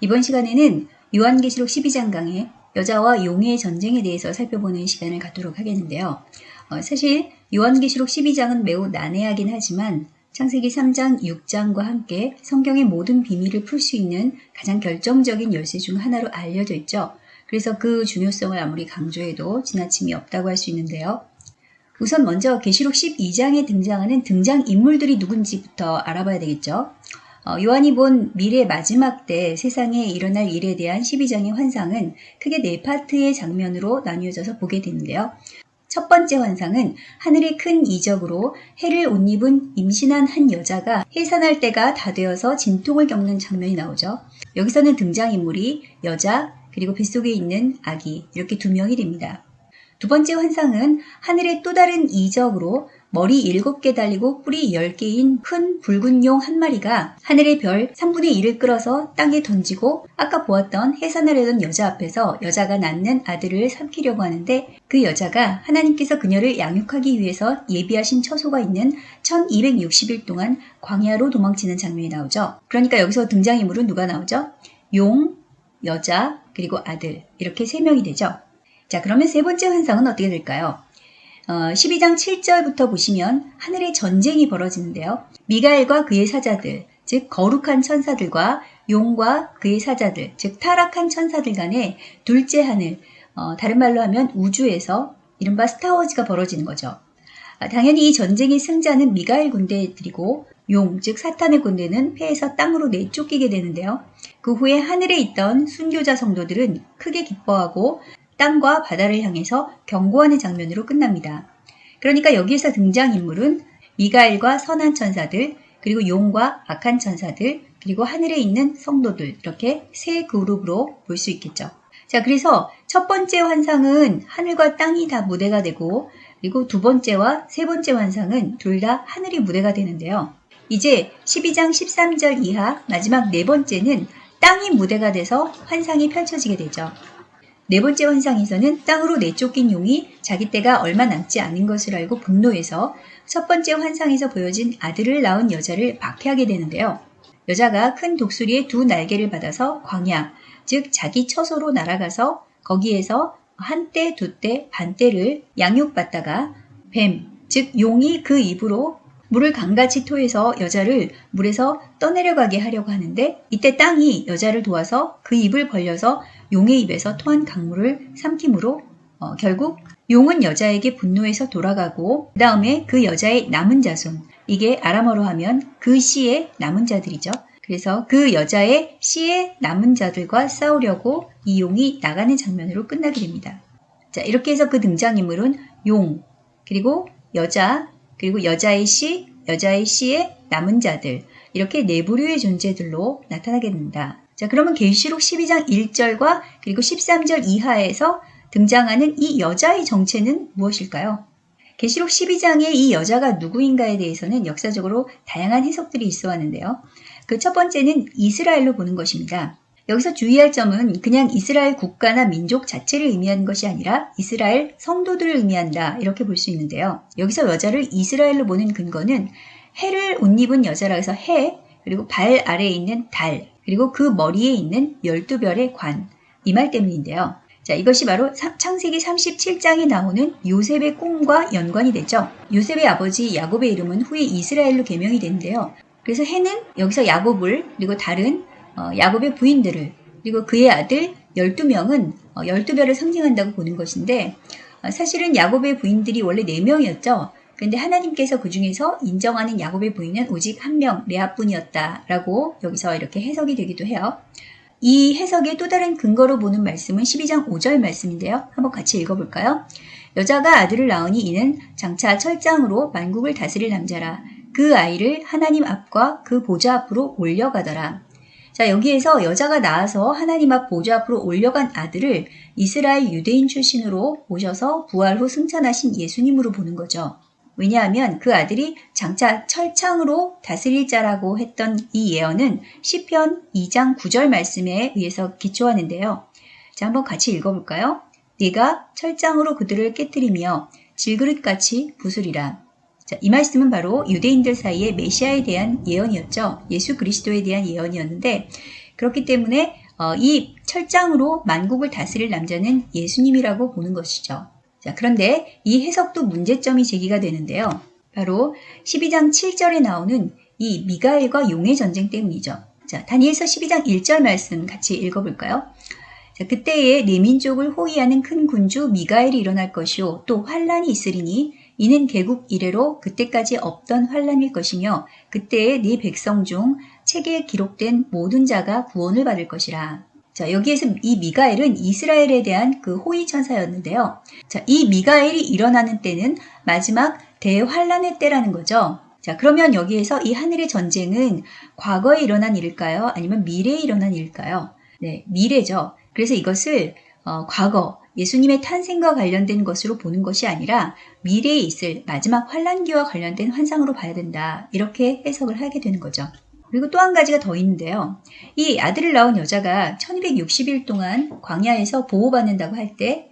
이번 시간에는 요한계시록 12장 강의 여자와 용의 전쟁에 대해서 살펴보는 시간을 갖도록 하겠는데요. 어, 사실 요한계시록 12장은 매우 난해하긴 하지만 창세기 3장, 6장과 함께 성경의 모든 비밀을 풀 수 있는 가장 결정적인 열쇠 중 하나로 알려져 있죠. 그래서 그 중요성을 아무리 강조해도 지나침이 없다고 할 수 있는데요. 우선 먼저 계시록 12장에 등장하는 등장 인물들이 누군지부터 알아봐야 되겠죠. 어, 요한이 본 미래 마지막 때 세상에 일어날 일에 대한 12장의 환상은 크게 네 파트의 장면으로 나뉘어져서 보게 되는데요. 첫 번째 환상은 하늘의 큰 이적으로 해를 옷 입은 임신한 한 여자가 해산할 때가 다 되어서 진통을 겪는 장면이 나오죠. 여기서는 등장인물이 여자 그리고 뱃속에 있는 아기 이렇게 두 명이 됩니다. 두 번째 환상은 하늘의 또 다른 이적으로 머리 7개 달리고 뿌리 10개인 큰 붉은 용 한 마리가 하늘의 별 3분의 1을 끌어서 땅에 던지고 아까 보았던 해산하려던 여자 앞에서 여자가 낳는 아들을 삼키려고 하는데 그 여자가 하나님께서 그녀를 양육하기 위해서 예비하신 처소가 있는 1260일 동안 광야로 도망치는 장면이 나오죠. 그러니까 여기서 등장인물은 누가 나오죠? 용, 여자, 그리고 아들 이렇게 세 명이 되죠. 자 그러면 세 번째 환상은 어떻게 될까요? 어, 12장 7절부터 보시면 하늘의 전쟁이 벌어지는데요. 미가엘과 그의 사자들, 즉 거룩한 천사들과 용과 그의 사자들, 즉 타락한 천사들 간의 둘째 하늘, 어, 다른 말로 하면 우주에서 이른바 스타워즈가 벌어지는 거죠. 아, 당연히 이 전쟁의 승자는 미가엘 군대들이고 용, 즉 사탄의 군대는 폐에서 땅으로 내쫓기게 되는데요. 그 후에 하늘에 있던 순교자 성도들은 크게 기뻐하고 땅과 바다를 향해서 경고하는 장면으로 끝납니다. 그러니까 여기에서 등장인물은 미가엘과 선한 천사들, 그리고 용과 악한 천사들, 그리고 하늘에 있는 성도들, 이렇게 세 그룹으로 볼 수 있겠죠. 자, 그래서 첫 번째 환상은 하늘과 땅이 다 무대가 되고, 그리고 두 번째와 세 번째 환상은 둘 다 하늘이 무대가 되는데요. 이제 12장 13절 이하 마지막 네 번째는 땅이 무대가 돼서 환상이 펼쳐지게 되죠. 네 번째 환상에서는 땅으로 내쫓긴 용이 자기 때가 얼마 남지 않은 것을 알고 분노해서 첫 번째 환상에서 보여진 아들을 낳은 여자를 박해하게 되는데요. 여자가 큰 독수리의 두 날개를 받아서 광야, 즉 자기 처소로 날아가서 거기에서 한 때, 두 때, 반 때를 양육받다가 뱀, 즉 용이 그 입으로 물을 강같이 토해서 여자를 물에서 떠내려가게 하려고 하는데 이때 땅이 여자를 도와서 그 입을 벌려서 용의 입에서 토한 강물을 삼킴으로 어, 결국 용은 여자에게 분노해서 돌아가고 그 다음에 그 여자의 남은 자손 이게 아람어로 하면 그 씨의 남은 자들이죠. 그래서 그 여자의 씨의 남은 자들과 싸우려고 이 용이 나가는 장면으로 끝나게 됩니다. 자 이렇게 해서 그 등장인물은 용 그리고 여자 그리고 여자의 씨, 여자의 씨의 남은 자들 이렇게 네 부류의 존재들로 나타나게 됩니다. 자, 그러면 계시록 12장 1절과 그리고 13절 이하에서 등장하는 이 여자의 정체는 무엇일까요? 계시록 12장의 이 여자가 누구인가에 대해서는 역사적으로 다양한 해석들이 있어 왔는데요. 그 첫 번째는 이스라엘로 보는 것입니다. 여기서 주의할 점은 그냥 이스라엘 국가나 민족 자체를 의미하는 것이 아니라 이스라엘 성도들을 의미한다 이렇게 볼 수 있는데요. 여기서 여자를 이스라엘로 보는 근거는 해를 옷 입은 여자라 해서 해 그리고 발 아래에 있는 달 그리고 그 머리에 있는 12별의 관 이 말 때문인데요. 자, 이것이 바로 창세기 37장에 나오는 요셉의 꿈과 연관이 되죠. 요셉의 아버지 야곱의 이름은 후에 이스라엘로 개명이 되는데요. 그래서 해는 여기서 야곱을 그리고 달은 어, 야곱의 부인들을 그리고 그의 아들 12명은 어, 12별을 상징한다고 보는 것인데 어, 사실은 야곱의 부인들이 원래 4명이었죠. 그런데 하나님께서 그 중에서 인정하는 야곱의 부인은 오직 한 명, 레아뿐이었다라고 여기서 이렇게 해석이 되기도 해요. 이 해석의 또 다른 근거로 보는 말씀은 12장 5절 말씀인데요. 한번 같이 읽어볼까요? 여자가 아들을 낳으니 이는 장차 철장으로 만국을 다스릴 남자라. 그 아이를 하나님 앞과 그 보좌 앞으로 올려가더라. 자, 여기에서 여자가 나와서 하나님 앞 보좌 앞으로 올려간 아들을 이스라엘 유대인 출신으로 오셔서 부활 후 승천하신 예수님으로 보는 거죠. 왜냐하면 그 아들이 장차 철창으로 다스릴 자라고 했던 이 예언은 시편 2장 9절 말씀에 의해서 기초하는데요. 자, 한번 같이 읽어볼까요? 네가 철장으로 그들을 깨뜨리며 질그릇같이 부수리라. 자, 이 말씀은 바로 유대인들 사이에 메시아에 대한 예언이었죠. 예수 그리스도에 대한 예언이었는데 그렇기 때문에 어, 이 철장으로 만국을 다스릴 남자는 예수님이라고 보는 것이죠. 자, 그런데 이 해석도 문제점이 제기가 되는데요. 바로 12장 7절에 나오는 이 미가엘과 용의 전쟁 때문이죠. 자, 다니엘서 12장 1절 말씀 같이 읽어볼까요? 자, 그때에 내 민족을 호위하는 큰 군주 미가엘이 일어날 것이요 또 환란이 있으리니 이는 개국 이래로 그때까지 없던 환란일 것이며 그때에 네 백성 중 책에 기록된 모든 자가 구원을 받을 것이라. 자, 여기에서 이 미가엘은 이스라엘에 대한 그 호위 천사였는데요. 자, 이 미가엘이 일어나는 때는 마지막 대환란의 때라는 거죠. 자, 그러면 여기에서 이 하늘의 전쟁은 과거에 일어난 일일까요? 아니면 미래에 일어난 일일까요? 네, 미래죠. 그래서 이것을 어, 과거, 예수님의 탄생과 관련된 것으로 보는 것이 아니라 미래에 있을 마지막 환란기와 관련된 환상으로 봐야 된다. 이렇게 해석을 하게 되는 거죠. 그리고 또 한 가지가 더 있는데요. 이 아들을 낳은 여자가 1260일 동안 광야에서 보호받는다고 할 때,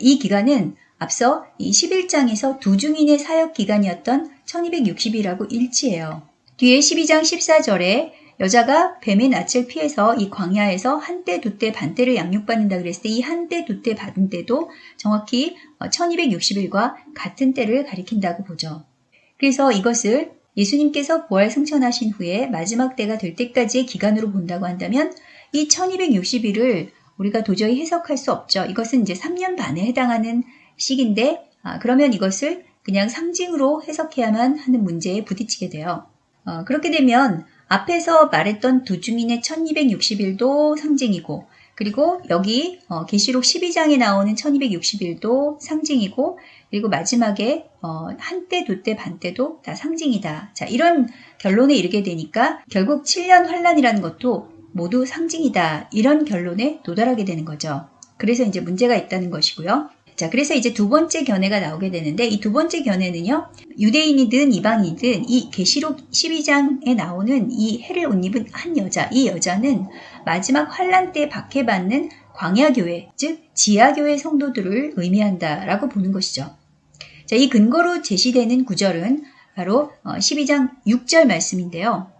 이 기간은 앞서 이 11장에서 두 중인의 사역 기간이었던 1260이라고 일치해요. 뒤에 12장 14절에 여자가 뱀의 낯을 피해서 이 광야에서 한때, 두때, 반때를 양육받는다 그랬을 때 이 한때, 두때 받은 때도 정확히 1260일과 같은 때를 가리킨다고 보죠. 그래서 이것을 예수님께서 부활 승천하신 후에 마지막 때가 될 때까지의 기간으로 본다고 한다면 이 1260일을 우리가 도저히 해석할 수 없죠. 이것은 이제 3년 반에 해당하는 시기인데 아, 그러면 이것을 그냥 상징으로 해석해야만 하는 문제에 부딪히게 돼요. 어, 그렇게 되면 앞에서 말했던 두 중인의 1260일도 상징이고 그리고 여기 어, 계시록 12장에 나오는 1260일도 상징이고 그리고 마지막에 어, 한때, 두때, 반때도 다 상징이다. 자 이런 결론에 이르게 되니까 결국 7년 환란이라는 것도 모두 상징이다. 이런 결론에 도달하게 되는 거죠. 그래서 이제 문제가 있다는 것이고요. 자, 그래서 이제 두 번째 견해가 나오게 되는데 이 두 번째 견해는요. 유대인이든 이방이든 이 계시록 12장에 나오는 이 해를 옷 입은 한 여자, 이 여자는 마지막 환란 때 박해받는 광야교회, 즉 지하교회 성도들을 의미한다라고 보는 것이죠. 자, 이 근거로 제시되는 구절은 바로 12장 어, 6절 말씀인데요.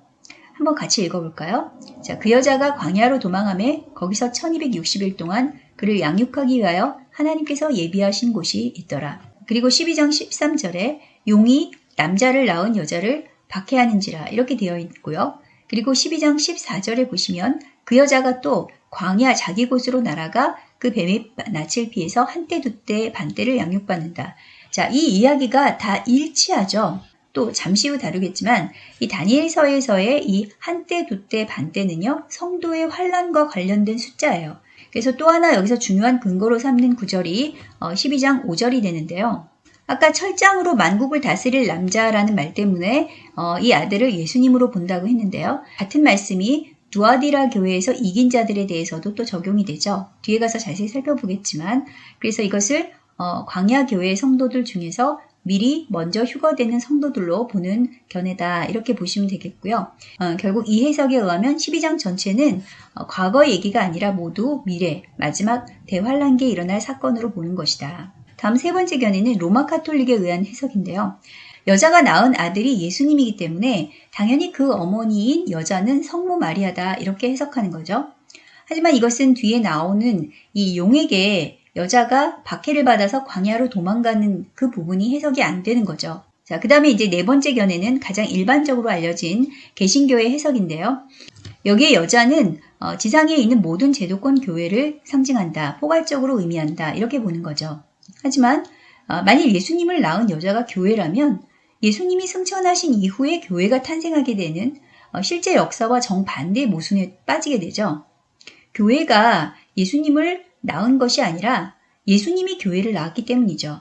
한번 같이 읽어볼까요? 자, 그 여자가 광야로 도망함에 거기서 1260일 동안 그를 양육하기 위하여 하나님께서 예비하신 곳이 있더라. 그리고 12장 13절에 용이 남자를 낳은 여자를 박해하는지라 이렇게 되어 있고요. 그리고 12장 14절에 보시면 그 여자가 또 광야 자기 곳으로 날아가 그 뱀의 낯을 피해서 한때 두때 반때를 양육받는다. 자, 이 이야기가 다 일치하죠. 또 잠시 후 다루겠지만 이 다니엘서에서의 이 한때, 두때, 반때는요 성도의 환란과 관련된 숫자예요. 그래서 또 하나 여기서 중요한 근거로 삼는 구절이 12장 어, 5절이 되는데요. 아까 철장으로 만국을 다스릴 남자라는 말 때문에 어, 이 아들을 예수님으로 본다고 했는데요. 같은 말씀이 두아디라 교회에서 이긴 자들에 대해서도 또 적용이 되죠. 뒤에 가서 자세히 살펴보겠지만 그래서 이것을 어, 광야 교회 성도들 중에서 미리 먼저 휴거되는 성도들로 보는 견해다 이렇게 보시면 되겠고요. 어, 결국 이 해석에 의하면 12장 전체는 어, 과거 얘기가 아니라 모두 미래, 마지막 대환란기에 일어날 사건으로 보는 것이다. 다음 세 번째 견해는 로마 카톨릭에 의한 해석인데요. 여자가 낳은 아들이 예수님이기 때문에 당연히 그 어머니인 여자는 성모 마리아다 이렇게 해석하는 거죠. 하지만 이것은 뒤에 나오는 이 용에게 여자가 박해를 받아서 광야로 도망가는 그 부분이 해석이 안 되는 거죠. 자, 그 다음에 이제 네 번째 견해는 가장 일반적으로 알려진 개신교의 해석인데요. 여기에 여자는 어, 지상에 있는 모든 제도권 교회를 상징한다, 포괄적으로 의미한다, 이렇게 보는 거죠. 하지만 어, 만일 예수님을 낳은 여자가 교회라면 예수님이 승천하신 이후에 교회가 탄생하게 되는 어, 실제 역사와 정반대의 모순에 빠지게 되죠. 교회가 예수님을 낳은 것이 아니라 예수님이 교회를 낳았기 때문이죠.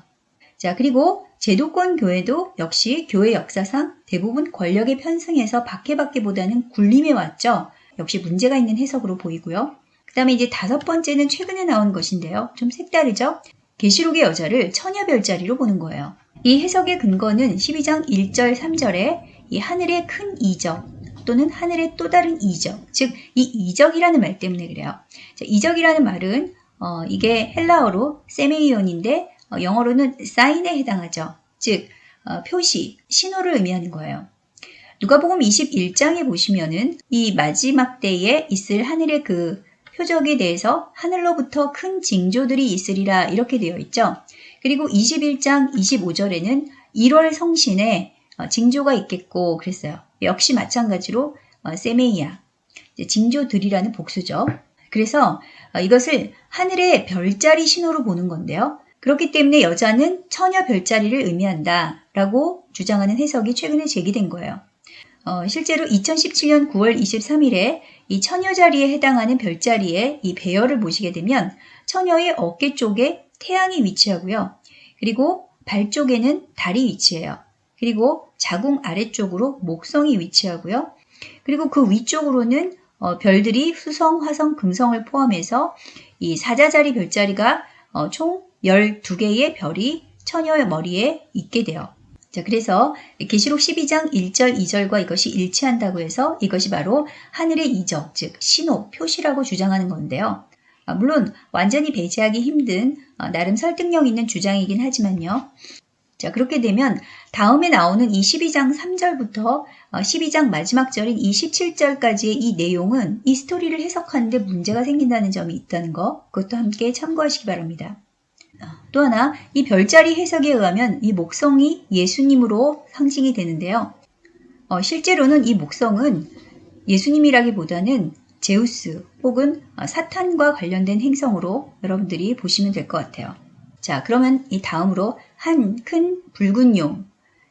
자, 그리고 제도권 교회도 역시 교회 역사상 대부분 권력에 편승해서 박해받기보다는 굴림해 왔죠. 역시 문제가 있는 해석으로 보이고요. 그 다음에 이제 다섯 번째는 최근에 나온 것인데요. 좀 색다르죠? 계시록의 여자를 처녀 별자리로 보는 거예요. 이 해석의 근거는 12장 1절 3절에 이 하늘의 큰 이적 또는 하늘의 또 다른 이적, 즉 이 이적이라는 말 때문에 그래요. 자, 이적이라는 말은 어, 이게 헬라어로 세메이온인데 어, 영어로는 사인에 해당하죠. 즉 어, 표시, 신호를 의미하는 거예요. 누가복음 21장에 보시면은 이 마지막 때에 있을 하늘의 그 표적에 대해서 하늘로부터 큰 징조들이 있으리라 이렇게 되어 있죠. 그리고 21장 25절에는 1월 성신에 어, 징조가 있겠고 그랬어요. 역시 마찬가지로 어, 세메이아, 징조들이라는 복수죠. 그래서 어, 이것을 하늘의 별자리 신호로 보는 건데요. 그렇기 때문에 여자는 처녀 별자리를 의미한다 라고 주장하는 해석이 최근에 제기된 거예요. 어, 실제로 2017년 9월 23일에 이 처녀 자리에 해당하는 별자리에 이 배열을 보시게 되면 처녀의 어깨 쪽에 태양이 위치하고요. 그리고 발 쪽에는 달이 위치해요. 그리고 자궁 아래쪽으로 목성이 위치하고요. 그리고 그 위쪽으로는 어, 별들이 수성, 화성, 금성을 포함해서 이 사자자리 별자리가 어, 총 12개의 별이 처녀의 머리에 있게 돼요. 자, 그래서 계시록 12장 1절, 2절과 이것이 일치한다고 해서 이것이 바로 하늘의 이적, 즉 신호, 표시라고 주장하는 건데요. 아, 물론 완전히 배제하기 힘든 어, 나름 설득력 있는 주장이긴 하지만요. 자, 그렇게 되면 다음에 나오는 이 12장 3절부터 12장 마지막 절인 27절까지의 이 내용은 이 스토리를 해석하는데 문제가 생긴다는 점이 있다는 거, 그것도 함께 참고하시기 바랍니다. 또 하나, 이 별자리 해석에 의하면 이 목성이 예수님으로 상징이 되는데요. 어, 실제로는 이 목성은 예수님이라기보다는 제우스 혹은 사탄과 관련된 행성으로 여러분들이 보시면 될 것 같아요. 자, 그러면 이 다음으로 한 큰 붉은 용.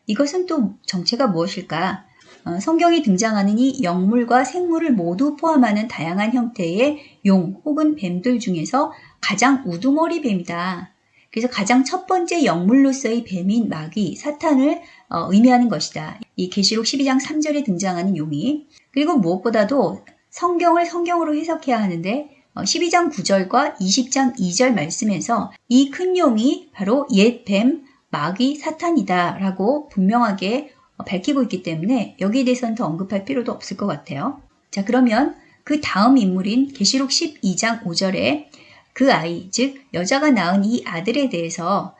이것은 또 정체가 무엇일까? 어, 성경에 등장하는 이 영물과 생물을 모두 포함하는 다양한 형태의 용 혹은 뱀들 중에서 가장 우두머리 뱀이다. 그래서 가장 첫 번째 영물로서의 뱀인 마귀, 사탄을 어, 의미하는 것이다. 이 계시록 12장 3절에 등장하는 용이 그리고 무엇보다도 성경을 성경으로 해석해야 하는데 12장 어, 9절과 20장 2절 말씀에서 이 큰 용이 바로 옛 뱀, 마귀, 사탄이다 라고 분명하게 어, 밝히고 있기 때문에 여기에 대해서는 더 언급할 필요도 없을 것 같아요. 자 그러면 그 다음 인물인 계시록 12장 5절에 그 아이, 즉 여자가 낳은 이 아들에 대해서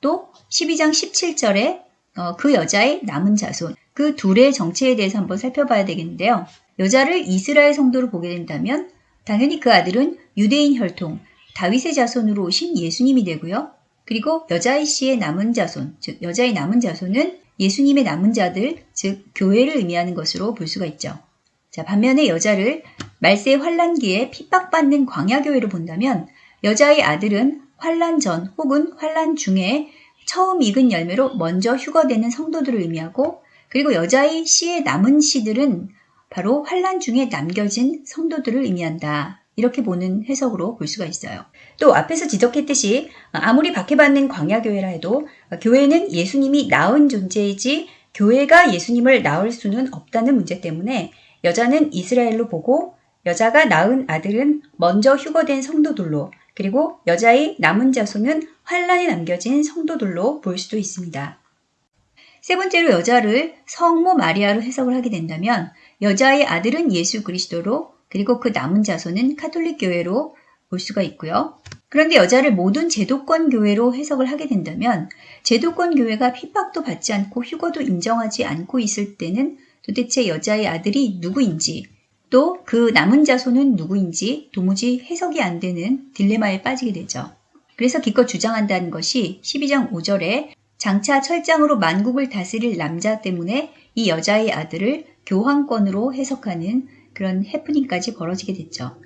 또 12장 17절에 어, 그 여자의 남은 자손, 그 둘의 정체에 대해서 한번 살펴봐야 되겠는데요. 여자를 이스라엘 성도로 보게 된다면 당연히 그 아들은 유대인 혈통, 다윗의 자손으로 오신 예수님이 되고요. 그리고 여자의 씨의 남은 자손, 즉 여자의 남은 자손은 예수님의 남은 자들, 즉 교회를 의미하는 것으로 볼 수가 있죠. 자, 반면에 여자를 말세 환란기에 핍박받는 광야 교회로 본다면 여자의 아들은 환란 전 혹은 환란 중에 처음 익은 열매로 먼저 휴거되는 성도들을 의미하고 그리고 여자의 씨의 남은 씨들은 바로 환란 중에 남겨진 성도들을 의미한다. 이렇게 보는 해석으로 볼 수가 있어요. 또 앞에서 지적했듯이 아무리 박해받는 광야교회라 해도 교회는 예수님이 낳은 존재이지 교회가 예수님을 낳을 수는 없다는 문제 때문에 여자는 이스라엘로 보고 여자가 낳은 아들은 먼저 휴거된 성도들로 그리고 여자의 남은 자손은 환란에 남겨진 성도들로 볼 수도 있습니다. 세 번째로 여자를 성모 마리아로 해석을 하게 된다면 여자의 아들은 예수 그리스도로 그리고 그 남은 자손은 카톨릭 교회로 볼 수가 있고요. 그런데 여자를 모든 제도권 교회로 해석을 하게 된다면 제도권 교회가 핍박도 받지 않고 휴거도 인정하지 않고 있을 때는 도대체 여자의 아들이 누구인지 또 그 남은 자손은 누구인지 도무지 해석이 안 되는 딜레마에 빠지게 되죠. 그래서 기껏 주장한다는 것이 12장 5절에 장차 철장으로 만국을 다스릴 남자 때문에 이 여자의 아들을 교황권으로 해석하는 그런 해프닝까지 벌어지게 됐죠.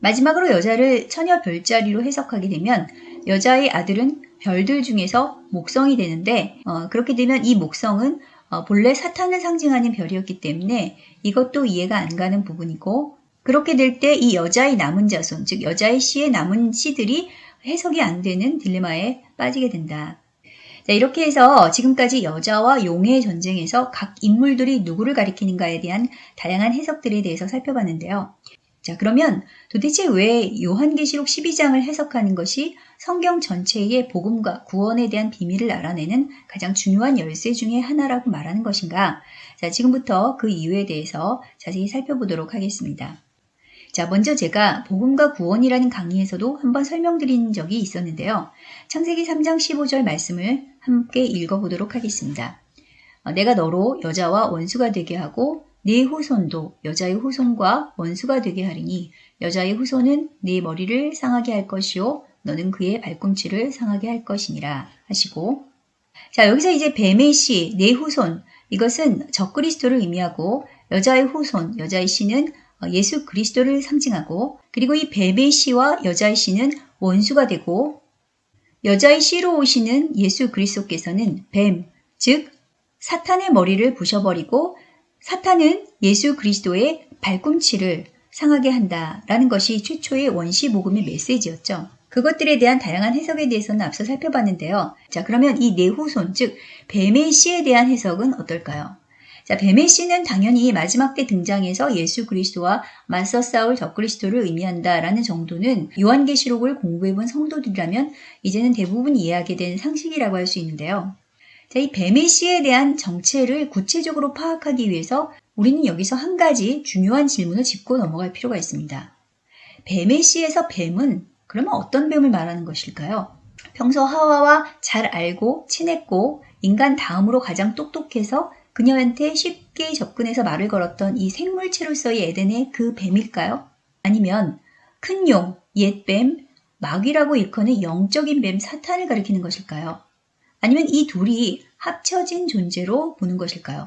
마지막으로 여자를 처녀 별자리로 해석하게 되면 여자의 아들은 별들 중에서 목성이 되는데 어, 그렇게 되면 이 목성은 어, 본래 사탄을 상징하는 별이었기 때문에 이것도 이해가 안 가는 부분이고 그렇게 될 때 이 여자의 남은 자손, 즉 여자의 씨의 남은 씨들이 해석이 안 되는 딜레마에 빠지게 된다. 자, 이렇게 해서 지금까지 여자와 용의 전쟁에서 각 인물들이 누구를 가리키는가에 대한 다양한 해석들에 대해서 살펴봤는데요. 자, 그러면 도대체 왜 요한계시록 12장을 해석하는 것이 성경 전체의 복음과 구원에 대한 비밀을 알아내는 가장 중요한 열쇠 중의 하나라고 말하는 것인가? 자, 지금부터 그 이유에 대해서 자세히 살펴보도록 하겠습니다. 자, 먼저 제가 복음과 구원이라는 강의에서도 한번 설명드린 적이 있었는데요. 창세기 3장 15절 말씀을 함께 읽어보도록 하겠습니다. 어, 내가 너로 여자와 원수가 되게 하고 네 후손도 여자의 후손과 원수가 되게 하리니 여자의 후손은 네 머리를 상하게 할 것이요 너는 그의 발꿈치를 상하게 할 것이니라 하시고 자 여기서 이제 뱀의 씨, 네 후손 이것은 적그리스도를 의미하고 여자의 후손, 여자의 씨는 예수 그리스도를 상징하고 그리고 이 뱀의 씨와 여자의 씨는 원수가 되고 여자의 씨로 오시는 예수 그리스도께서는 뱀, 즉 사탄의 머리를 부셔버리고 사탄은 예수 그리스도의 발꿈치를 상하게 한다라는 것이 최초의 원시 복음의 메시지였죠. 그것들에 대한 다양한 해석에 대해서는 앞서 살펴봤는데요. 자, 그러면 이 내후손, 즉 뱀의 씨에 대한 해석은 어떨까요? 자, 뱀의 씨는 당연히 마지막 때 등장해서 예수 그리스도와 맞서 싸울 적그리스도를 의미한다라는 정도는 요한계시록을 공부해본 성도들이라면 이제는 대부분 이해하게 된 상식이라고 할 수 있는데요. 자, 이 뱀의 씨에 대한 정체를 구체적으로 파악하기 위해서 우리는 여기서 한 가지 중요한 질문을 짚고 넘어갈 필요가 있습니다. 뱀의 씨에서 뱀은 그러면 어떤 뱀을 말하는 것일까요? 평소 하와와 잘 알고 친했고 인간 다음으로 가장 똑똑해서 그녀한테 쉽게 접근해서 말을 걸었던 이 생물체로서의 에덴의 그 뱀일까요? 아니면 큰 용, 옛 뱀, 마귀라고 일컫는 영적인 뱀 사탄을 가리키는 것일까요? 아니면 이 둘이 합쳐진 존재로 보는 것일까요?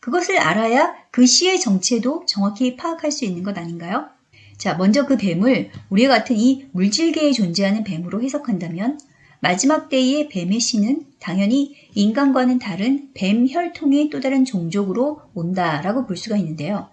그것을 알아야 그 시의 정체도 정확히 파악할 수 있는 것 아닌가요? 자, 먼저 그 뱀을 우리와 같은 이 물질계에 존재하는 뱀으로 해석한다면 마지막 때의 뱀의 씨는 당연히 인간과는 다른 뱀 혈통의 또 다른 종족으로 온다라고 볼 수가 있는데요.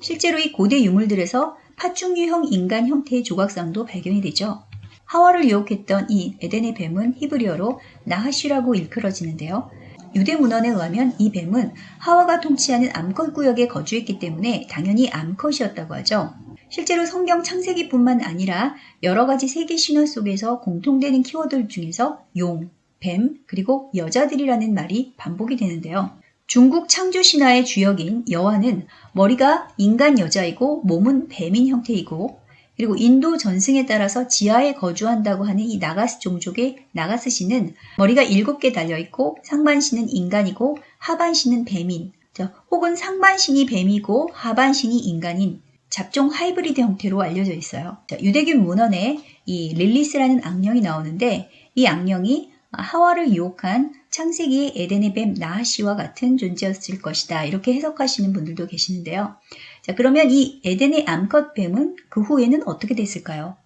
실제로 이 고대 유물들에서 파충류형 인간 형태의 조각상도 발견이 되죠. 하와를 유혹했던 이 에덴의 뱀은 히브리어로 나하쉬라고 일컬어지는데요. 유대 문헌에 의하면 이 뱀은 하와가 통치하는 암컷 구역에 거주했기 때문에 당연히 암컷이었다고 하죠. 실제로 성경 창세기뿐만 아니라 여러 가지 세계 신화 속에서 공통되는 키워드 중에서 용, 뱀, 그리고 여자들이라는 말이 반복이 되는데요. 중국 창조 신화의 주역인 여와는 머리가 인간 여자이고 몸은 뱀인 형태이고 그리고 인도 전승에 따라서 지하에 거주한다고 하는 이 나가스 종족의 나가스 씨는 머리가 일곱 개 달려있고 상반신은 인간이고 하반신은 뱀인 혹은 상반신이 뱀이고 하반신이 인간인 잡종 하이브리드 형태로 알려져 있어요. 자, 유대교 문헌에 이 릴리스라는 악령이 나오는데 이 악령이 하와를 유혹한 창세기의 에덴의 뱀 나하시와 같은 존재였을 것이다. 이렇게 해석하시는 분들도 계시는데요. 자, 그러면 이 에덴의 암컷 뱀은 그 후에는 어떻게 됐을까요?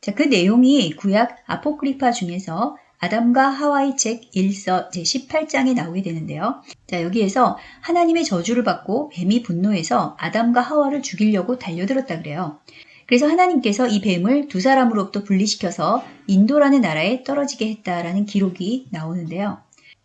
자, 그 내용이 구약 아포크리파 중에서 아담과 하와의 책 1서 제18장에 나오게 되는데요. 자, 여기에서 하나님의 저주를 받고 뱀이 분노해서 아담과 하와를 죽이려고 달려들었다 그래요. 그래서 하나님께서 이 뱀을 두 사람으로부터 분리시켜서 인도라는 나라에 떨어지게 했다라는 기록이 나오는데요.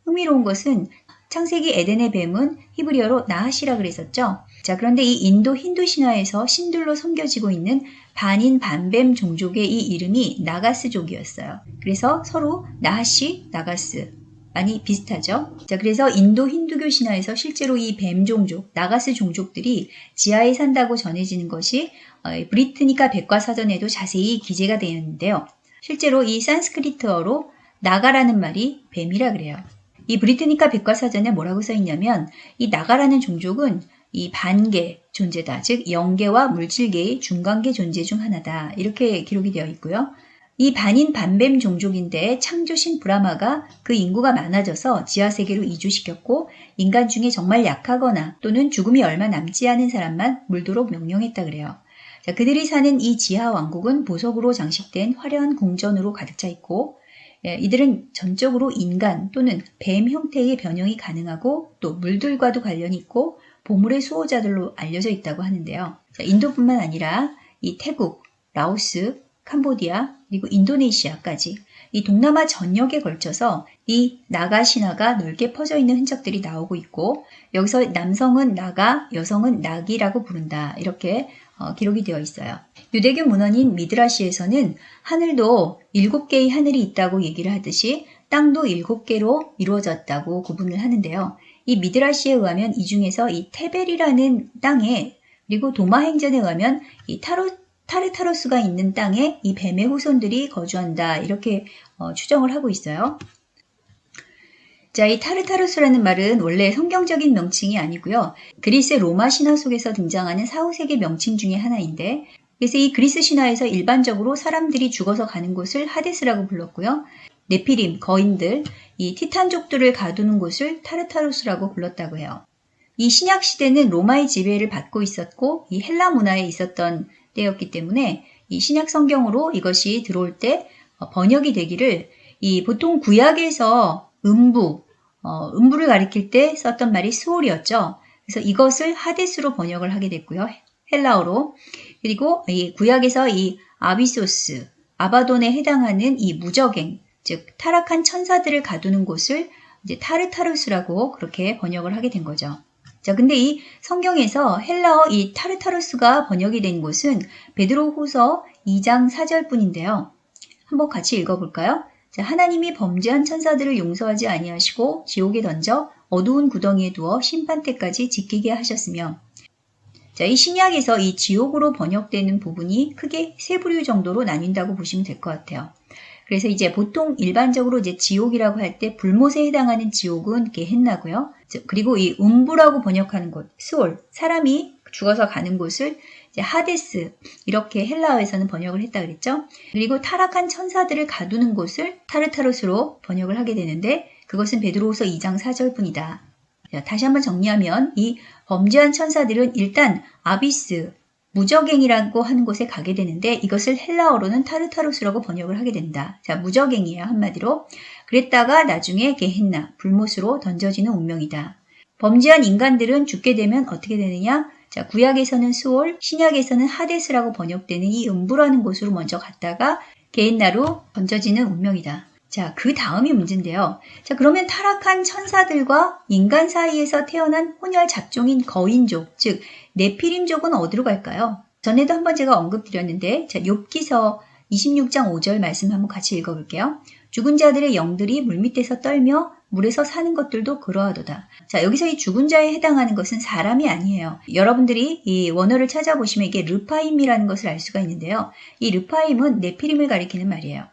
흥미로운 것은 창세기 에덴의 뱀은 히브리어로 나하시라 그랬었죠. 자, 그런데 이 인도 힌두 신화에서 신들로 섬겨지고 있는 반인 반뱀 종족의 이 이름이 나가스족이었어요. 그래서 서로 나하시, 나가스 많이 비슷하죠. 자, 그래서 인도 힌두교 신화에서 실제로 이 뱀 종족, 나가스 종족들이 지하에 산다고 전해지는 것이 어, 브리트니카 백과사전에도 자세히 기재가 되어 있는데요. 실제로 이 산스크리트어로 나가라는 말이 뱀이라 그래요. 이 브리트니카 백과사전에 뭐라고 써 있냐면 이 나가라는 종족은 이 반계 존재다. 즉 영계와 물질계의 중간계 존재 중 하나다. 이렇게 기록이 되어 있고요. 이 반인 반뱀 종족인데 창조신 브라마가 그 인구가 많아져서 지하세계로 이주시켰고 인간 중에 정말 약하거나 또는 죽음이 얼마 남지 않은 사람만 물도록 명령했다 그래요. 자, 그들이 사는 이 지하 왕국은 보석으로 장식된 화려한 궁전으로 가득 차 있고 예, 이들은 전적으로 인간 또는 뱀 형태의 변형이 가능하고 또 물들과도 관련이 있고 보물의 수호자들로 알려져 있다고 하는데요. 인도뿐만 아니라 이 태국, 라오스, 캄보디아, 그리고 인도네시아까지 이 동남아 전역에 걸쳐서 이 나가 신화가 넓게 퍼져 있는 흔적들이 나오고 있고 여기서 남성은 나가, 여성은 낙이라고 부른다. 이렇게 어, 기록이 되어 있어요. 유대교 문헌인 미드라시에서는 하늘도 일곱 개의 하늘이 있다고 얘기를 하듯이 땅도 일곱 개로 이루어졌다고 구분을 하는데요. 이 미드라시에 의하면 이 중에서 이 테벨이라는 땅에 그리고 도마 행전에 의하면 이 타로 타르타로스가 있는 땅에 이 뱀의 후손들이 거주한다 이렇게 어, 추정을 하고 있어요. 자, 이 타르타루스라는 말은 원래 성경적인 명칭이 아니고요. 그리스 로마 신화 속에서 등장하는 4, 5세기 명칭 중에 하나인데 그래서 이 그리스 신화에서 일반적으로 사람들이 죽어서 가는 곳을 하데스라고 불렀고요. 네피림, 거인들, 이 티탄족들을 가두는 곳을 타르타루스라고 불렀다고 해요. 이 신약 시대는 로마의 지배를 받고 있었고 이 헬라 문화에 있었던 때였기 때문에 이 신약 성경으로 이것이 들어올 때 어, 번역이 되기를 이 보통 구약에서 음부, 어, 음부를 가리킬 때 썼던 말이 스올이었죠. 그래서 이것을 하데스로 번역을 하게 됐고요. 헬라어로. 그리고 이 구약에서 이 아비소스, 아바돈에 해당하는 이 무저갱, 즉 타락한 천사들을 가두는 곳을 이제 타르타루스라고 그렇게 번역을 하게 된 거죠. 자, 근데 이 성경에서 헬라어 이 타르타루스가 번역이 된 곳은 베드로후서 2장 4절 뿐인데요. 한번 같이 읽어볼까요? 자, 하나님이 범죄한 천사들을 용서하지 아니하시고 지옥에 던져 어두운 구덩이에 두어 심판 때까지 지키게 하셨으며 자, 이 신약에서 이 지옥으로 번역되는 부분이 크게 세 부류 정도로 나뉜다고 보시면 될 것 같아요. 그래서 이제 보통 일반적으로 이제 지옥이라고 할 때 불못에 해당하는 지옥은 게헨나고요. 그리고 이 음부라고 번역하는 곳, 스올, 사람이 죽어서 가는 곳을 하데스 이렇게 헬라어에서는 번역을 했다 그랬죠. 그리고 타락한 천사들을 가두는 곳을 타르타로스로 번역을 하게 되는데 그것은 베드로후서 2장 4절뿐이다. 다시 한번 정리하면 이 범죄한 천사들은 일단 아비스, 무적행이라고 하는 곳에 가게 되는데 이것을 헬라어로는 타르타로스라고 번역을 하게 된다. 자, 무적행이에요. 한마디로. 그랬다가 나중에 게헨나, 불못으로 던져지는 운명이다. 범죄한 인간들은 죽게 되면 어떻게 되느냐? 자, 구약에서는 수올, 신약에서는 하데스라고 번역되는 이 음부라는 곳으로 먼저 갔다가 게헨나로 던져지는 운명이다. 자, 그 다음이 문제인데요. 자, 그러면 타락한 천사들과 인간 사이에서 태어난 혼혈 잡종인 거인족, 즉 네피림족은 어디로 갈까요? 전에도 한번 제가 언급드렸는데, 자, 욥기서 26장 5절 말씀 한번 같이 읽어볼게요. 죽은 자들의 영들이 물밑에서 떨며 물에서 사는 것들도 그러하도다. 자, 여기서 이 죽은 자에 해당하는 것은 사람이 아니에요. 여러분들이 이 원어를 찾아보시면 이게 르파임이라는 것을 알 수가 있는데요. 이 르파임은 네피림을 가리키는 말이에요.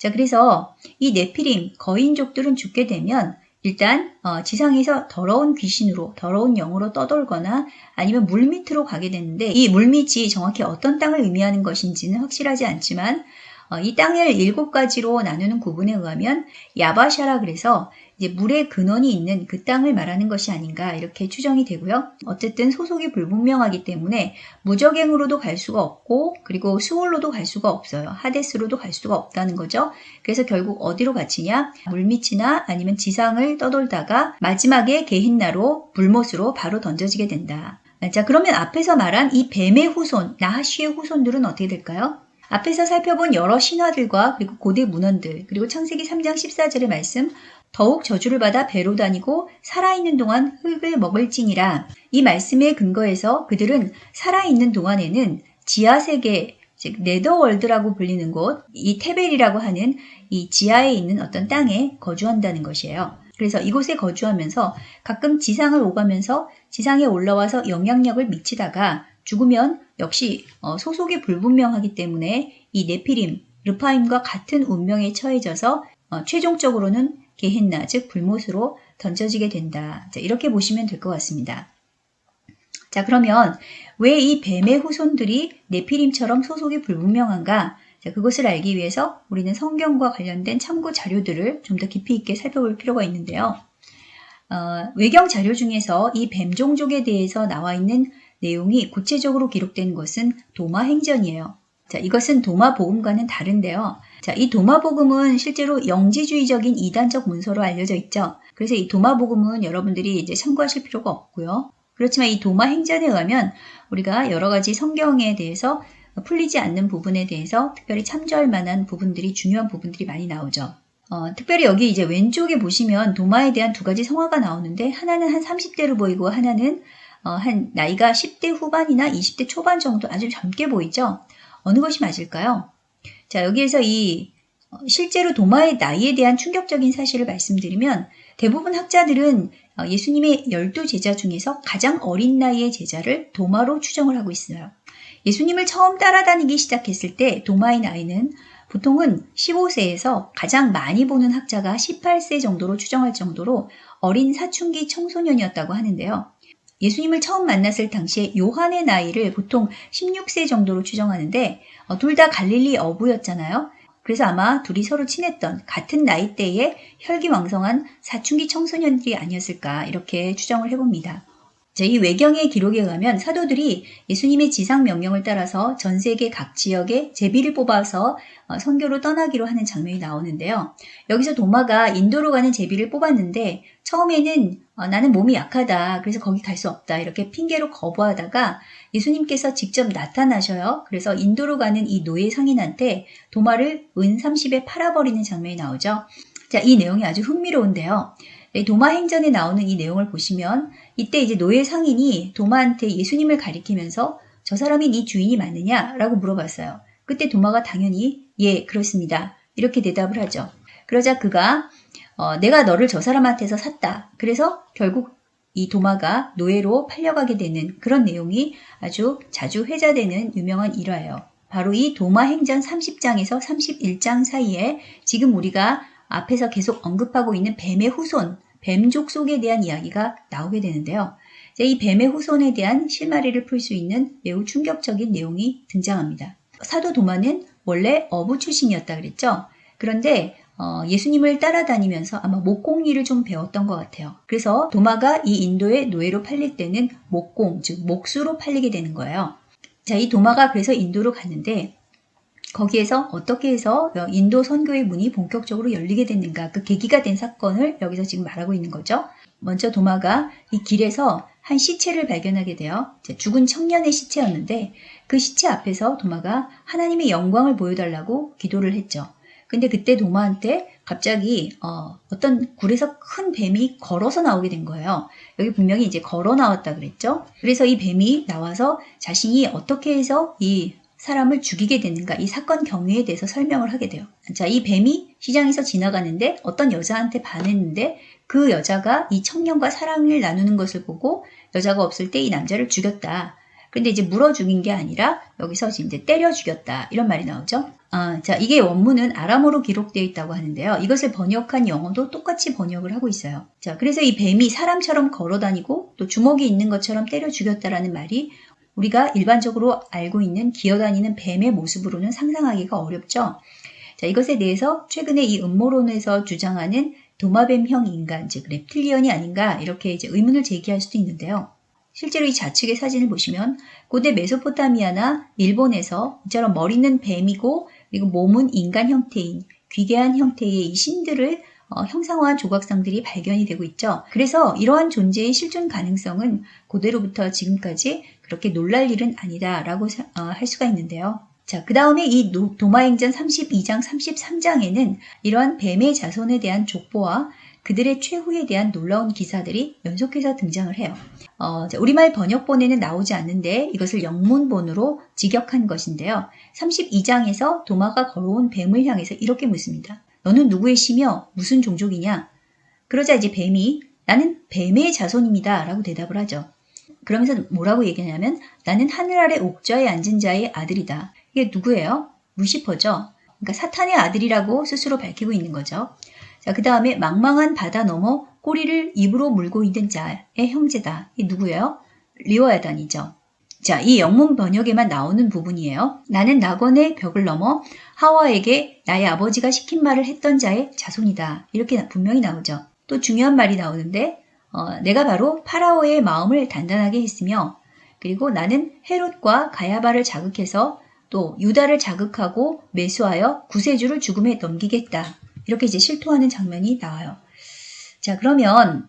자, 그래서 이 네피림, 거인족들은 죽게 되면 일단 어, 지상에서 더러운 귀신으로 더러운 영으로 떠돌거나 아니면 물밑으로 가게 되는데 이 물밑이 정확히 어떤 땅을 의미하는 것인지는 확실하지 않지만 어, 이 땅을 일곱 가지로 나누는 구분에 의하면 야바샤라 그래서 물의 근원이 있는 그 땅을 말하는 것이 아닌가 이렇게 추정이 되고요. 어쨌든 소속이 불분명하기 때문에 무적행으로도 갈 수가 없고 그리고 수월로도 갈 수가 없어요. 하데스로도 갈 수가 없다는 거죠. 그래서 결국 어디로 갇히냐? 물밑이나 아니면 지상을 떠돌다가 마지막에 게힌나로 불못으로 바로 던져지게 된다. 자 그러면 앞에서 말한 이 뱀의 후손, 나하시의 후손들은 어떻게 될까요? 앞에서 살펴본 여러 신화들과 그리고 고대 문헌들 그리고 창세기 3장 14절의 말씀 더욱 저주를 받아 배로 다니고 살아있는 동안 흙을 먹을지니라. 이 말씀에 근거해서 그들은 살아있는 동안에는 지하세계, 즉 네더월드라고 불리는 곳, 이 테벨이라고 하는 이 지하에 있는 어떤 땅에 거주한다는 것이에요. 그래서 이곳에 거주하면서 가끔 지상을 오가면서 지상에 올라와서 영향력을 미치다가 죽으면 역시 어, 소속이 불분명하기 때문에 이 네피림, 르파임과 같은 운명에 처해져서 어, 최종적으로는 게헨나, 즉 불못으로 던져지게 된다. 자, 이렇게 보시면 될 것 같습니다. 자, 그러면 왜 이 뱀의 후손들이 네피림처럼 소속이 불분명한가? 자, 그것을 알기 위해서 우리는 성경과 관련된 참고 자료들을 좀 더 깊이 있게 살펴볼 필요가 있는데요. 어, 외경 자료 중에서 이 뱀 종족에 대해서 나와 있는 내용이 구체적으로 기록된 것은 도마 행전이에요. 자, 이것은 도마 복음과는 다른데요. 자, 이 도마복음은 실제로 영지주의적인 이단적 문서로 알려져 있죠. 그래서 이 도마복음은 여러분들이 이제 참고하실 필요가 없고요. 그렇지만 이 도마 행전에 의하면 우리가 여러 가지 성경에 대해서 풀리지 않는 부분에 대해서 특별히 참조할 만한 부분들이 중요한 부분들이 많이 나오죠. 어, 특별히 여기 이제 왼쪽에 보시면 도마에 대한 두 가지 성화가 나오는데 하나는 한 30대로 보이고 하나는 어, 한 나이가 10대 후반이나 20대 초반 정도 아주 젊게 보이죠. 어느 것이 맞을까요? 자, 여기에서 이 어, 실제로 도마의 나이에 대한 충격적인 사실을 말씀드리면 대부분 학자들은 어, 예수님의 열두 제자 중에서 가장 어린 나이의 제자를 도마로 추정을 하고 있어요. 예수님을 처음 따라다니기 시작했을 때 도마의 나이는 보통은 15세에서 가장 많이 보는 학자가 18세 정도로 추정할 정도로 어린 사춘기 청소년이었다고 하는데요. 예수님을 처음 만났을 당시에 요한의 나이를 보통 16세 정도로 추정하는데 어, 둘다 갈릴리 어부였잖아요. 그래서 아마 둘이 서로 친했던 같은 나이대의 혈기왕성한 사춘기 청소년들이 아니었을까 이렇게 추정을 해봅니다. 이 외경의 기록에 의하면 사도들이 예수님의 지상 명령을 따라서 전 세계 각 지역에 제비를 뽑아서 어, 선교로 떠나기로 하는 장면이 나오는데요. 여기서 도마가 인도로 가는 제비를 뽑았는데 처음에는 어, 나는 몸이 약하다. 그래서 거기 갈 수 없다. 이렇게 핑계로 거부하다가 예수님께서 직접 나타나셔요. 그래서 인도로 가는 이 노예 상인한테 도마를 은 30에 팔아버리는 장면이 나오죠. 자, 이 내용이 아주 흥미로운데요. 도마 행전에 나오는 이 내용을 보시면 이때 이제 노예 상인이 도마한테 예수님을 가리키면서 저 사람이 네 주인이 맞느냐라고 물어봤어요. 그때 도마가 당연히 예 그렇습니다 이렇게 대답을 하죠. 그러자 그가 어, 내가 너를 저 사람한테서 샀다. 그래서 결국 이 도마가 노예로 팔려가게 되는 그런 내용이 아주 자주 회자되는 유명한 일화예요. 바로 이 도마 행전 30장에서 31장 사이에 지금 우리가 앞에서 계속 언급하고 있는 뱀의 후손, 뱀족 속에 대한 이야기가 나오게 되는데요. 이 뱀의 후손에 대한 실마리를 풀 수 있는 매우 충격적인 내용이 등장합니다. 사도 도마는 원래 어부 출신이었다 그랬죠. 그런데 어, 예수님을 따라다니면서 아마 목공일을 좀 배웠던 것 같아요. 그래서 도마가 이 인도의 노예로 팔릴 때는 목공, 즉 목수로 팔리게 되는 거예요. 자, 이 도마가 그래서 인도로 갔는데 거기에서 어떻게 해서 인도 선교의 문이 본격적으로 열리게 됐는가 그 계기가 된 사건을 여기서 지금 말하고 있는 거죠. 먼저 도마가 이 길에서 한 시체를 발견하게 돼요. 죽은 청년의 시체였는데 그 시체 앞에서 도마가 하나님의 영광을 보여달라고 기도를 했죠. 근데 그때 도마한테 갑자기 어, 떤 굴에서 큰 뱀이 걸어서 나오게 된 거예요. 여기 분명히 이제 걸어 나왔다 그랬죠. 그래서 이 뱀이 나와서 자신이 어떻게 해서 이 사람을 죽이게 되는가 이 사건 경위에 대해서 설명을 하게 돼요. 자, 이 뱀이 시장에서 지나가는데 어떤 여자한테 반했는데 그 여자가 이 청년과 사랑을 나누는 것을 보고 여자가 없을 때 이 남자를 죽였다. 근데 이제 물어 죽인 게 아니라 여기서 이제 때려 죽였다. 이런 말이 나오죠. 아, 자, 이게 원문은 아람어로 기록되어 있다고 하는데요. 이것을 번역한 영어도 똑같이 번역을 하고 있어요. 자, 그래서 이 뱀이 사람처럼 걸어 다니고 또 주먹이 있는 것처럼 때려 죽였다라는 말이 우리가 일반적으로 알고 있는 기어다니는 뱀의 모습으로는 상상하기가 어렵죠. 자, 이것에 대해서 최근에 이 음모론에서 주장하는 도마뱀형 인간, 즉 reptillian이 아닌가 이렇게 이제 의문을 제기할 수도 있는데요. 실제로 이 좌측의 사진을 보시면 고대 메소포타미아나 일본에서 이처럼 머리는 뱀이고 그리고 몸은 인간 형태인 귀괴한 형태의 이 신들을 어, 형상화한 조각상들이 발견이 되고 있죠. 그래서 이러한 존재의 실존 가능성은 고대로부터 지금까지 그렇게 놀랄 일은 아니다라고 어, 할 수가 있는데요. 자, 그 다음에 이 도마행전 32장, 33장에는 이러한 뱀의 자손에 대한 족보와 그들의 최후에 대한 놀라운 기사들이 연속해서 등장을 해요. 어, 우리말 번역본에는 나오지 않는데 이것을 영문본으로 직역한 것인데요. 32장에서 도마가 걸어온 뱀을 향해서 이렇게 묻습니다. 너는 누구의 시며 무슨 종족이냐? 그러자 이제 뱀이 나는 뱀의 자손입니다. 라고 대답을 하죠. 그러면서 뭐라고 얘기하냐면 나는 하늘 아래 옥좌에 앉은 자의 아들이다. 이게 누구예요? 루시퍼죠. 그러니까 사탄의 아들이라고 스스로 밝히고 있는 거죠. 자, 그 다음에 망망한 바다 넘어 꼬리를 입으로 물고 있는 자의 형제다. 이 누구예요? 리워야단이죠. 자, 이 영문 번역에만 나오는 부분이에요. 나는 낙원의 벽을 넘어 하와에게 나의 아버지가 시킨 말을 했던 자의 자손이다. 이렇게 분명히 나오죠. 또 중요한 말이 나오는데 어, 내가 바로 파라오의 마음을 단단하게 했으며 그리고 나는 헤롯과 가야바를 자극해서 또 유다를 자극하고 매수하여 구세주를 죽음에 넘기겠다. 이렇게 이제 실토하는 장면이 나와요. 자, 그러면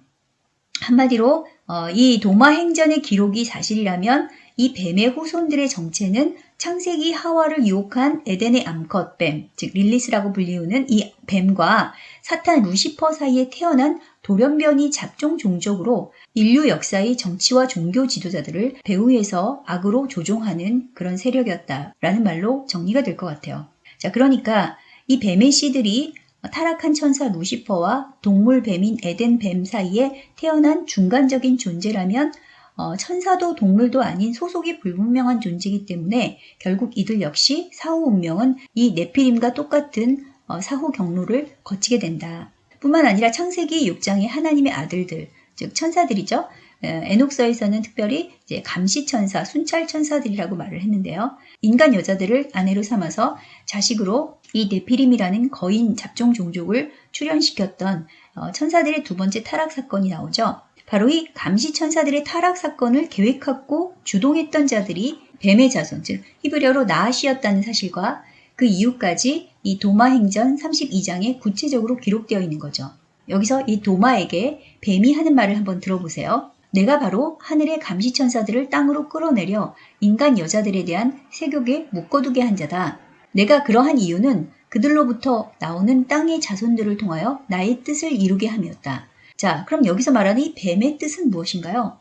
한마디로 어, 이 도마 행전의 기록이 사실이라면 이 뱀의 후손들의 정체는 창세기 하와를 유혹한 에덴의 암컷 뱀, 즉 릴리스라고 불리우는 이 뱀과 사탄 루시퍼 사이에 태어난 돌연변이 잡종 종족으로 인류 역사의 정치와 종교 지도자들을 배후에서 악으로 조종하는 그런 세력이었다라는 말로 정리가 될 것 같아요. 자, 그러니까 이 뱀의 씨들이 타락한 천사 루시퍼와 동물 뱀인 에덴 뱀 사이에 태어난 중간적인 존재라면 어, 천사도 동물도 아닌 소속이 불분명한 존재이기 때문에 결국 이들 역시 사후 운명은 이 네피림과 똑같은 어, 사후 경로를 거치게 된다. 뿐만 아니라 창세기 6장의 하나님의 아들들, 즉 천사들이죠. 에녹서에서는 특별히 이제 감시천사, 순찰천사들이라고 말을 했는데요. 인간 여자들을 아내로 삼아서 자식으로 이 네피림이라는 거인 잡종 종족을 출현시켰던 어, 천사들의 두 번째 타락 사건이 나오죠. 바로 이 감시천사들의 타락 사건을 계획하고 주동했던 자들이 뱀의 자손, 즉 히브리어로 나아시였다는 사실과 그 이유까지 이 도마행전 32장에 구체적으로 기록되어 있는 거죠. 여기서 이 도마에게 뱀이 하는 말을 한번 들어보세요. 내가 바로 하늘의 감시천사들을 땅으로 끌어내려 인간 여자들에 대한 세격에 묶어두게 한 자다. 내가 그러한 이유는 그들로부터 나오는 땅의 자손들을 통하여 나의 뜻을 이루게 함이었다. 자, 그럼 여기서 말하는 이 뱀의 뜻은 무엇인가요?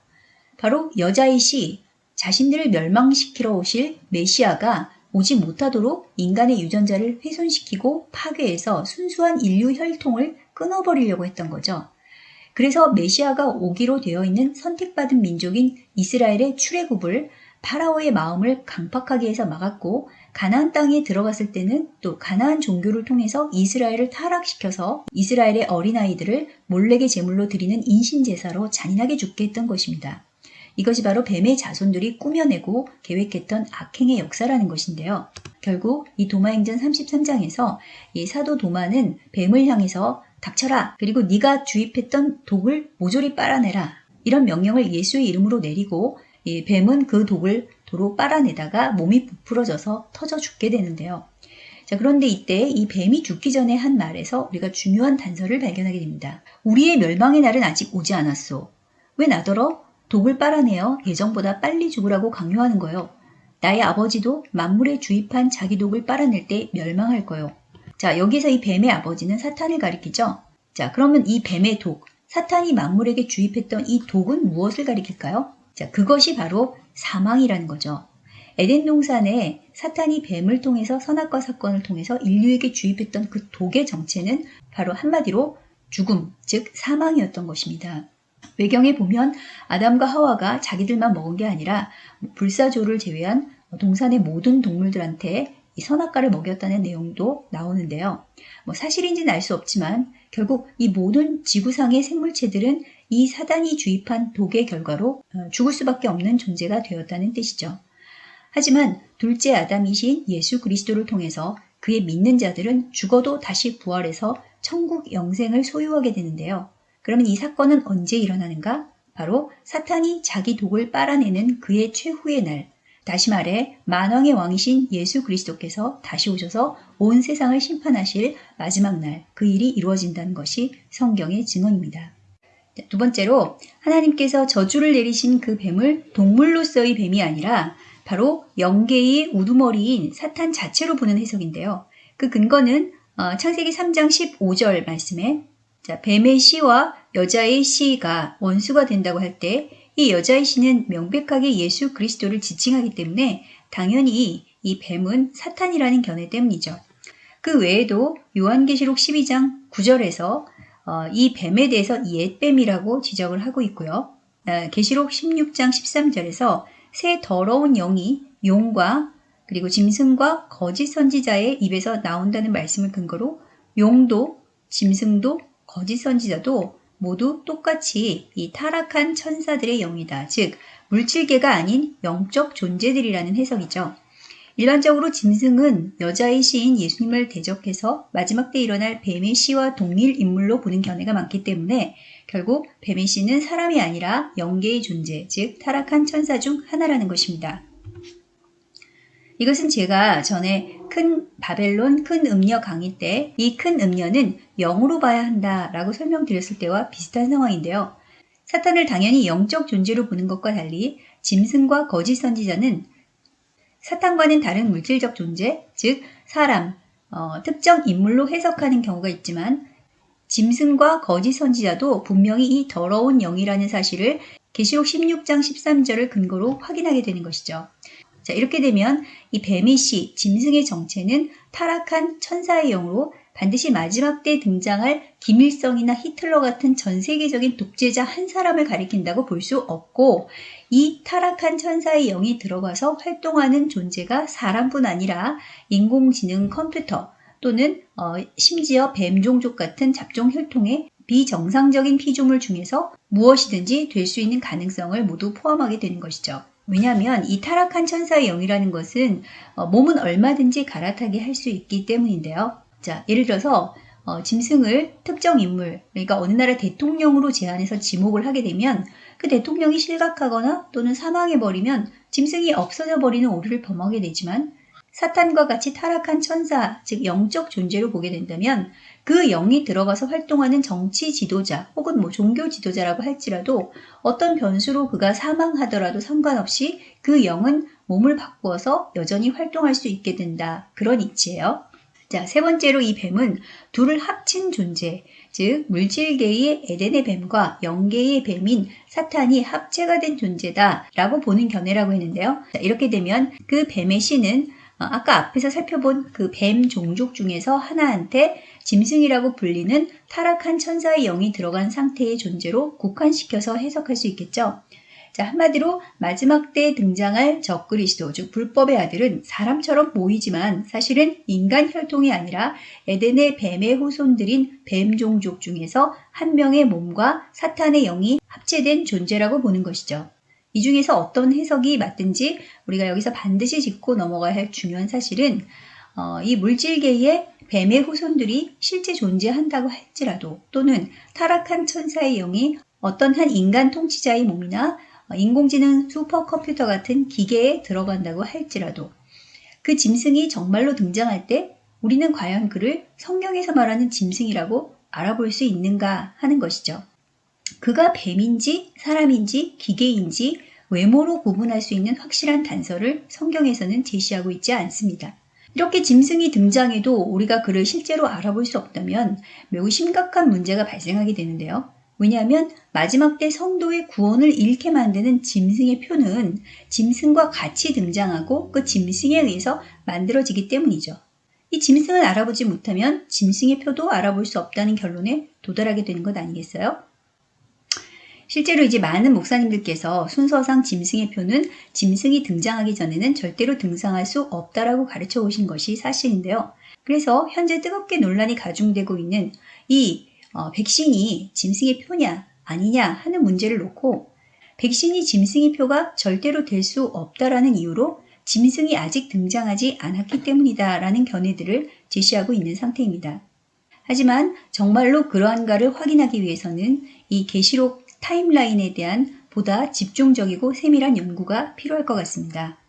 바로 여자이시 자신들을 멸망시키러 오실 메시아가 오지 못하도록 인간의 유전자를 훼손시키고 파괴해서 순수한 인류 혈통을 끊어버리려고 했던 거죠. 그래서 메시아가 오기로 되어 있는 선택받은 민족인 이스라엘의 출애굽을 파라오의 마음을 강팍하게 해서 막았고 가나안 땅에 들어갔을 때는 또 가나안 종교를 통해서 이스라엘을 타락시켜서 이스라엘의 어린아이들을 몰래게 제물로 드리는 인신제사로 잔인하게 죽게 했던 것입니다. 이것이 바로 뱀의 자손들이 꾸며내고 계획했던 악행의 역사라는 것인데요. 결국 이 도마행전 33장에서 이 사도 도마는 뱀을 향해서 닥쳐라 그리고 네가 주입했던 독을 모조리 빨아내라 이런 명령을 예수의 이름으로 내리고 이 뱀은 그 독을 도로 빨아내다가 몸이 부풀어져서 터져 죽게 되는데요. 자, 그런데 이때 이 뱀이 죽기 전에 한 말에서 우리가 중요한 단서를 발견하게 됩니다. 우리의 멸망의 날은 아직 오지 않았소. 왜 나더러 독을 빨아내어 예정보다 빨리 죽으라고 강요하는 거요. 나의 아버지도 만물에 주입한 자기 독을 빨아낼 때 멸망할 거요. 자, 여기서 이 뱀의 아버지는 사탄을 가리키죠. 자, 그러면 이 뱀의 독, 사탄이 만물에게 주입했던 이 독은 무엇을 가리킬까요? 자, 그것이 바로 사망이라는 거죠. 에덴 동산에 사탄이 뱀을 통해서 선악과 사건을 통해서 인류에게 주입했던 그 독의 정체는 바로 한마디로 죽음, 즉 사망이었던 것입니다. 외경에 보면 아담과 하와가 자기들만 먹은 게 아니라 불사조를 제외한 동산의 모든 동물들한테 이 선악과를 먹였다는 내용도 나오는데요. 뭐 사실인지는 알 수 없지만 결국 이 모든 지구상의 생물체들은 이 사단이 주입한 독의 결과로 어, 죽을 수밖에 없는 존재가 되었다는 뜻이죠. 하지만 둘째 아담이신 예수 그리스도를 통해서 그의 믿는 자들은 죽어도 다시 부활해서 천국 영생을 소유하게 되는데요. 그러면 이 사건은 언제 일어나는가? 바로 사탄이 자기 독을 빨아내는 그의 최후의 날, 다시 말해 만왕의 왕이신 예수 그리스도께서 다시 오셔서 온 세상을 심판하실 마지막 날 그 일이 이루어진다는 것이 성경의 증언입니다. 두 번째로 하나님께서 저주를 내리신 그 뱀을 동물로서의 뱀이 아니라 바로 영계의 우두머리인 사탄 자체로 보는 해석인데요. 그 근거는 어, 창세기 3장 15절 말씀에 자, 뱀의 씨와 여자의 씨가 원수가 된다고 할 때 이 여자의 씨는 명백하게 예수 그리스도를 지칭하기 때문에 당연히 이 뱀은 사탄이라는 견해 때문이죠. 그 외에도 요한계시록 12장 9절에서 어, 이 뱀에 대해서 옛뱀이라고 지적을 하고 있고요. 어, 계시록 16장 13절에서 새 더러운 영이 용과 그리고 짐승과 거짓 선지자의 입에서 나온다는 말씀을 근거로 용도, 짐승도, 거짓 선지자도 모두 똑같이 이 타락한 천사들의 영이다. 즉, 물질계가 아닌 영적 존재들이라는 해석이죠. 일반적으로 짐승은 여자의 시인 예수님을 대적해서 마지막 때 일어날 뱀의 시와 동일 인물로 보는 견해가 많기 때문에 결국 뱀의 시는 사람이 아니라 영계의 존재, 즉 타락한 천사 중 하나라는 것입니다. 이것은 제가 전에 큰 바벨론 큰 음녀 강의 때 이 큰 음녀는 영으로 봐야 한다라고 설명드렸을 때와 비슷한 상황인데요. 사탄을 당연히 영적 존재로 보는 것과 달리 짐승과 거짓 선지자는 사탄과는 다른 물질적 존재, 즉 사람, 어, 특정 인물로 해석하는 경우가 있지만 짐승과 거짓 선지자도 분명히 이 더러운 영이라는 사실을 계시록 16장 13절을 근거로 확인하게 되는 것이죠. 자, 이렇게 되면 이 뱀이 씨, 짐승의 정체는 타락한 천사의 영으로 반드시 마지막 때 등장할 김일성이나 히틀러 같은 전 세계적인 독재자 한 사람을 가리킨다고 볼 수 없고 이 타락한 천사의 영이 들어가서 활동하는 존재가 사람뿐 아니라 인공지능 컴퓨터 또는 어, 심지어 뱀 종족 같은 잡종 혈통의 비정상적인 피조물 중에서 무엇이든지 될 수 있는 가능성을 모두 포함하게 되는 것이죠. 왜냐하면 이 타락한 천사의 영이라는 것은 어, 몸은 얼마든지 갈아타게 할 수 있기 때문인데요. 자, 예를 들어서 어, 짐승을 특정 인물, 그러니까 어느 나라 대통령으로 제안해서 지목을 하게 되면 그 대통령이 실각하거나 또는 사망해버리면 짐승이 없어져 버리는 오류를 범하게 되지만 사탄과 같이 타락한 천사, 즉 영적 존재로 보게 된다면 그 영이 들어가서 활동하는 정치 지도자 혹은 뭐 종교 지도자라고 할지라도 어떤 변수로 그가 사망하더라도 상관없이 그 영은 몸을 바꾸어서 여전히 활동할 수 있게 된다. 그런 이치예요. 자, 세 번째로 이 뱀은 둘을 합친 존재, 즉 물질계의 에덴의 뱀과 영계의 뱀인 사탄이 합체가 된 존재다 라고 보는 견해라고 했는데요. 자, 이렇게 되면 그 뱀의 신은 어, 아까 앞에서 살펴본 그 뱀 종족 중에서 하나한테 짐승이라고 불리는 타락한 천사의 영이 들어간 상태의 존재로 국한시켜서 해석할 수 있겠죠. 자, 한마디로 마지막 때 등장할 적그리스도, 즉 불법의 아들은 사람처럼 보이지만 사실은 인간 혈통이 아니라 에덴의 뱀의 후손들인 뱀 종족 중에서 한 명의 몸과 사탄의 영이 합체된 존재라고 보는 것이죠. 이 중에서 어떤 해석이 맞든지 우리가 여기서 반드시 짚고 넘어가야 할 중요한 사실은 어, 이 물질계의 뱀의 후손들이 실제 존재한다고 할지라도 또는 타락한 천사의 영이 어떤 한 인간 통치자의 몸이나 어, 인공지능 슈퍼컴퓨터 같은 기계에 들어간다고 할지라도 그 짐승이 정말로 등장할 때 우리는 과연 그를 성경에서 말하는 짐승이라고 알아볼 수 있는가 하는 것이죠. 그가 뱀인지 사람인지 기계인지 외모로 구분할 수 있는 확실한 단서를 성경에서는 제시하고 있지 않습니다. 이렇게 짐승이 등장해도 우리가 그를 실제로 알아볼 수 없다면 매우 심각한 문제가 발생하게 되는데요. 왜냐하면 마지막 때 성도의 구원을 잃게 만드는 짐승의 표는 짐승과 같이 등장하고 그 짐승에 의해서 만들어지기 때문이죠. 이 짐승을 알아보지 못하면 짐승의 표도 알아볼 수 없다는 결론에 도달하게 되는 것 아니겠어요? 실제로 이제 많은 목사님들께서 순서상 짐승의 표는 짐승이 등장하기 전에는 절대로 등장할 수 없다라고 가르쳐 오신 것이 사실인데요. 그래서 현재 뜨겁게 논란이 가중되고 있는 이 어, 백신이 짐승의 표냐 아니냐 하는 문제를 놓고 백신이 짐승의 표가 절대로 될 수 없다라는 이유로 짐승이 아직 등장하지 않았기 때문이다 라는 견해들을 제시하고 있는 상태입니다. 하지만 정말로 그러한가를 확인하기 위해서는 이 계시록 타임라인에 대한 보다 집중적이고 세밀한 연구가 필요할 것 같습니다.